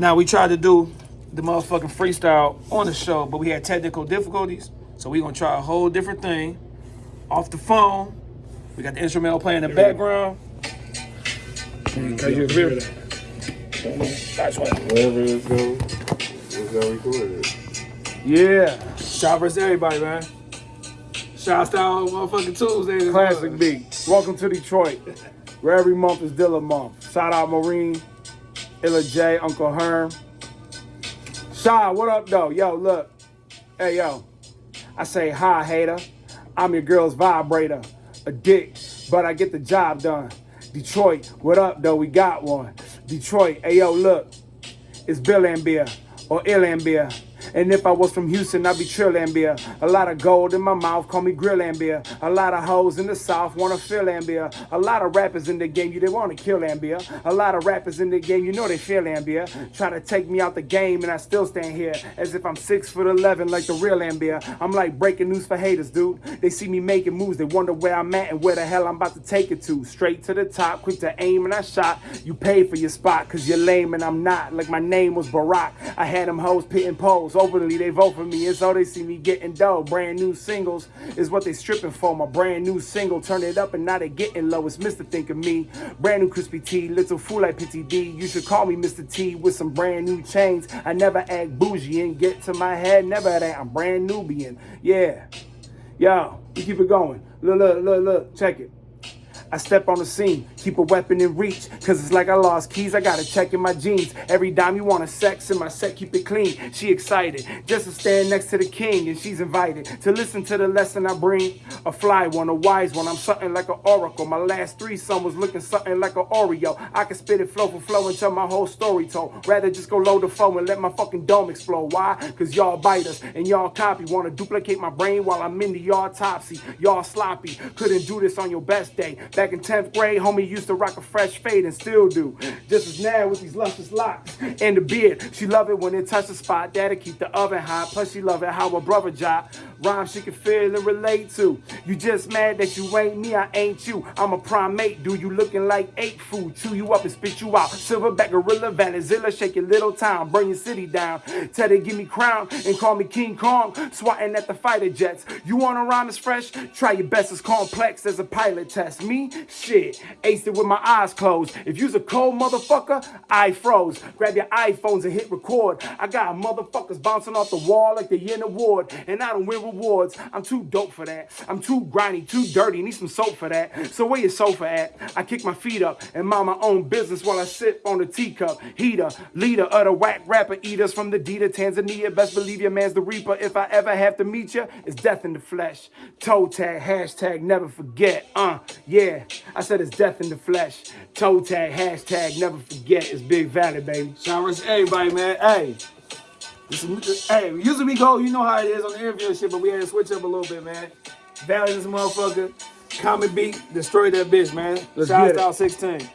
Now we tried to do the motherfucking freestyle on the show, but we had technical difficulties. So we're gonna try a whole different thing off the phone. We got the instrumental playing in the background. You hear that. That's. Wherever it's going, it's gonna record it. Yeah. Shout versus everybody, man. Shout out motherfucking Tuesday. Classic beat. Welcome to Detroit, where every month is Dilla month. Shout out Maureen, Illa J, Uncle Herm. Shy, what up though? Yo, look. Hey yo. I say hi, hater. I'm your girl's vibrator. A dick, but I get the job done. Detroit, what up though? We got one. Detroit, hey yo, look. It's Bill and Beer or Ill and Ambia. And if I was from Houston, I'd be Trill Ambia. A lot of gold in my mouth, call me Grill Ambia. A lot of hoes in the South wanna feel Ambia. A lot of rappers in the game, you they wanna kill Ambia. A lot of rappers in the game, you know they feel Ambia. Try to take me out the game, and I still stand here as if I'm six foot eleven, like the real Ambia. I'm like breaking news for haters, dude. They see me making moves, they wonder where I'm at and where the hell I'm about to take it to. Straight to the top, quick to aim, and I shot. You paid for your spot, cause you're lame and I'm not. Like my name was Barack. I had them hoes pitting poles. Openly, they vote for me. It's all they see me getting dough. Brand new singles is what they stripping for. My brand new single, turn it up and now they getting low. It's Mr. Think of Me. Brand new crispy T, little fool like Pity D. You should call me Mr. T with some brand new chains. I never act bougie and get to my head. Never that. I'm brand Nubian. Yeah. Yo, we keep it going. Look, look, look, look. Check it. I step on the scene, keep a weapon in reach, cause it's like I lost keys, I gotta check in my jeans. Every dime you want a sex in my set, keep it clean. She excited, just to stand next to the king, and she's invited to listen to the lesson I bring. A fly one, a wise one, I'm something like an oracle. My last three son was looking something like an Oreo. I can spit it flow for flow and tell my whole story told. Rather just go load the phone and let my fucking dome explode. Why? Cause y'all biters and y'all copy. Wanna duplicate my brain while I'm in the autopsy. Y'all sloppy, couldn't do this on your best day. Back in 10th grade, homie used to rock a fresh fade and still do. Just as now with these luscious locks and the beard. She love it when it touch the spot. That'll keep the oven hot. Plus she love it how a brother job. Rhyme she can feel and relate to. You just mad that you ain't me, I ain't you. I'm a primate, dude. You looking like ape food. Chew you up and spit you out. Silverback gorilla, Venezuela, shake your little town. Burn your city down. Tell they give me crown and call me King Kong. Swatting at the fighter jets. You wanna rhyme as fresh? Try your best as complex as a pilot test. Me? Shit. Aced it with my eyes closed. If you's a cold motherfucker, I froze. Grab your iPhones and hit record. I got motherfuckers bouncing off the wall like they in a ward. And I don't win rewards. I'm too dope for that. I'm too grindy, too dirty. Need some soap for that. So where your sofa at? I kick my feet up and mind my own business while I sip on a teacup. Heater, leader of the whack rapper eaters from the D to Tanzania. Best believe your man's the reaper. If I ever have to meet you, it's death in the flesh. Toe tag, hashtag never forget. Uh, yeah. I said it's death in the flesh. Toe tag, hashtag never forget. It's Big Valley, baby. Shout out to everybody, man. Hey. This is, hey, usually we go, you know how it is on the interview and shit, but we had to switch up a little bit, man. Valley this motherfucker. Comment beat, destroy that bitch, man. Let's Shout out 16.